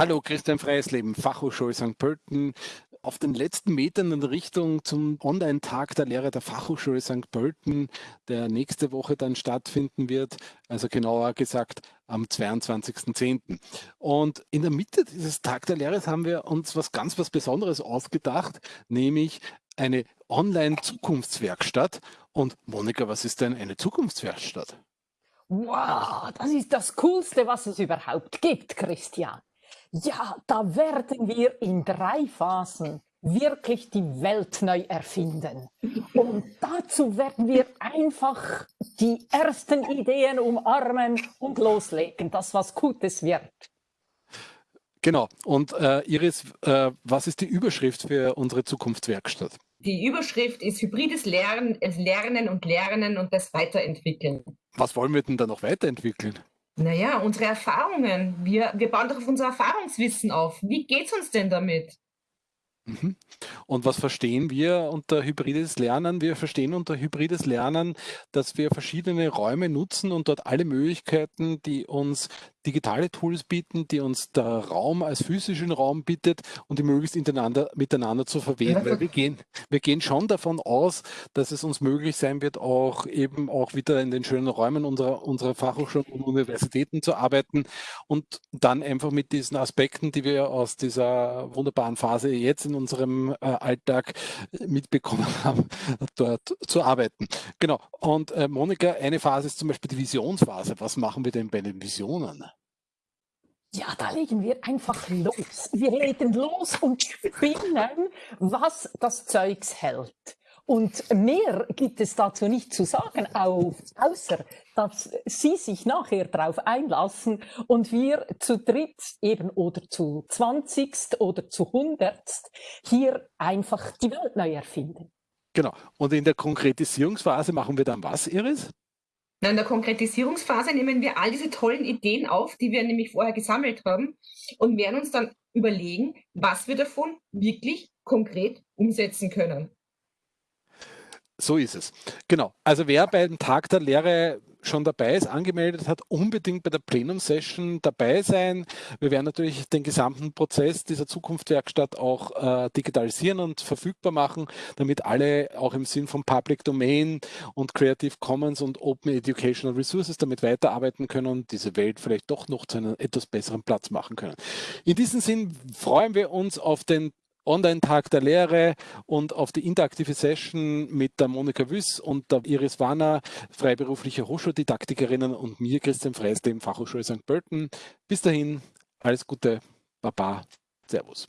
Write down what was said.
Hallo, Christian Freisleben, Fachhochschule St. Pölten. Auf den letzten Metern in Richtung zum Online-Tag der Lehre der Fachhochschule St. Pölten, der nächste Woche dann stattfinden wird, also genauer gesagt am 22.10. Und in der Mitte dieses Tag der Lehre haben wir uns was ganz was Besonderes ausgedacht, nämlich eine Online-Zukunftswerkstatt. Und Monika, was ist denn eine Zukunftswerkstatt? Wow, das ist das Coolste, was es überhaupt gibt, Christian. Ja, da werden wir in drei Phasen wirklich die Welt neu erfinden. Und dazu werden wir einfach die ersten Ideen umarmen und loslegen, dass was Gutes wird. Genau. Und äh, Iris, äh, was ist die Überschrift für unsere Zukunftswerkstatt? Die Überschrift ist hybrides Lernen, Lernen und Lernen und das Weiterentwickeln. Was wollen wir denn da noch weiterentwickeln? Naja, unsere Erfahrungen. Wir, wir bauen doch auf unser Erfahrungswissen auf. Wie geht's uns denn damit? Mhm. Und was verstehen wir unter hybrides Lernen? Wir verstehen unter hybrides Lernen, dass wir verschiedene Räume nutzen und dort alle Möglichkeiten, die uns digitale Tools bieten, die uns der Raum als physischen Raum bietet und die möglichst miteinander, zu verweben. Weil wir gehen, wir gehen schon davon aus, dass es uns möglich sein wird, auch eben auch wieder in den schönen Räumen unserer, unserer Fachhochschulen und Universitäten zu arbeiten und dann einfach mit diesen Aspekten, die wir aus dieser wunderbaren Phase jetzt in unserem äh, Alltag mitbekommen haben, dort zu arbeiten. Genau. Und äh, Monika, eine Phase ist zum Beispiel die Visionsphase. Was machen wir denn bei den Visionen? Ja, da legen wir einfach los. Wir legen los und spinnen, was das Zeugs hält. Und mehr gibt es dazu nicht zu sagen, außer dass Sie sich nachher darauf einlassen und wir zu dritt eben oder zu zwanzigst oder zu hundertst hier einfach die Welt neu erfinden. Genau. Und in der Konkretisierungsphase machen wir dann was, Iris? In der Konkretisierungsphase nehmen wir all diese tollen Ideen auf, die wir nämlich vorher gesammelt haben und werden uns dann überlegen, was wir davon wirklich konkret umsetzen können. So ist es. Genau. Also wer beim Tag der Lehre schon dabei ist, angemeldet hat, unbedingt bei der Plenum-Session dabei sein. Wir werden natürlich den gesamten Prozess dieser Zukunftswerkstatt auch äh, digitalisieren und verfügbar machen, damit alle auch im Sinn von Public Domain und Creative Commons und Open Educational Resources damit weiterarbeiten können und diese Welt vielleicht doch noch zu einem etwas besseren Platz machen können. In diesem Sinn freuen wir uns auf den Online-Tag der Lehre und auf die interaktive Session mit der Monika Wüss und der Iris Warner, freiberufliche Hochschuldidaktikerin und mir, Christian Freisle, im Fachhochschule St. Pölten. Bis dahin, alles Gute, Baba, Servus.